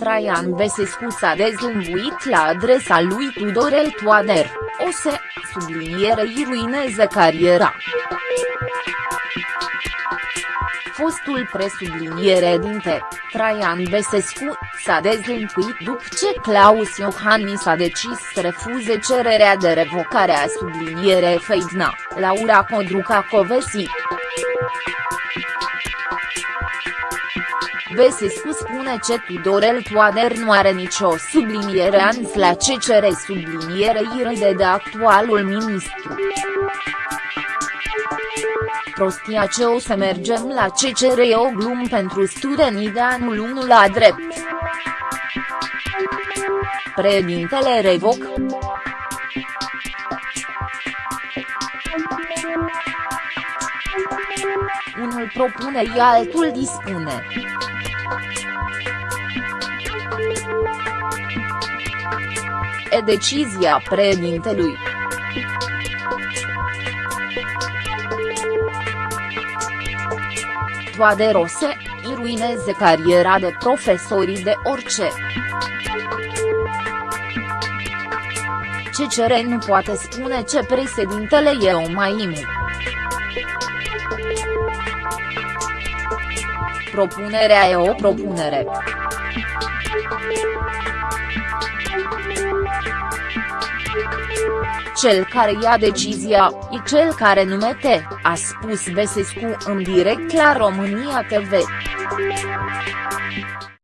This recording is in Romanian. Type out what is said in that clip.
Traian Besescu s-a dezlănțuit la adresa lui Tudorel Toader, o se, sublinierei ruineze cariera. Fostul presubliniere dinte, Traian Besescu, s-a dezlănțuit după ce Claus Iohannis a decis să refuze cererea de revocare a subliniere Feidna, Laura Codruca Covesi. Besescu spune ce Tudorel Toader nu are nicio subliniere ans la ce cere sublinierei de actualul ministru. Prostia ce o să mergem la ce cere e o glum pentru studenii de anul 1 la drept. Președintele revoc. Unul propune și altul dispune. E decizia președintelui. Toaderose, îi ruineze cariera de profesorii de orice. CCR nu poate spune ce președintele e o maimu. Propunerea e o propunere. Cel care ia decizia, e cel care numete, a spus Besescu în direct la România TV.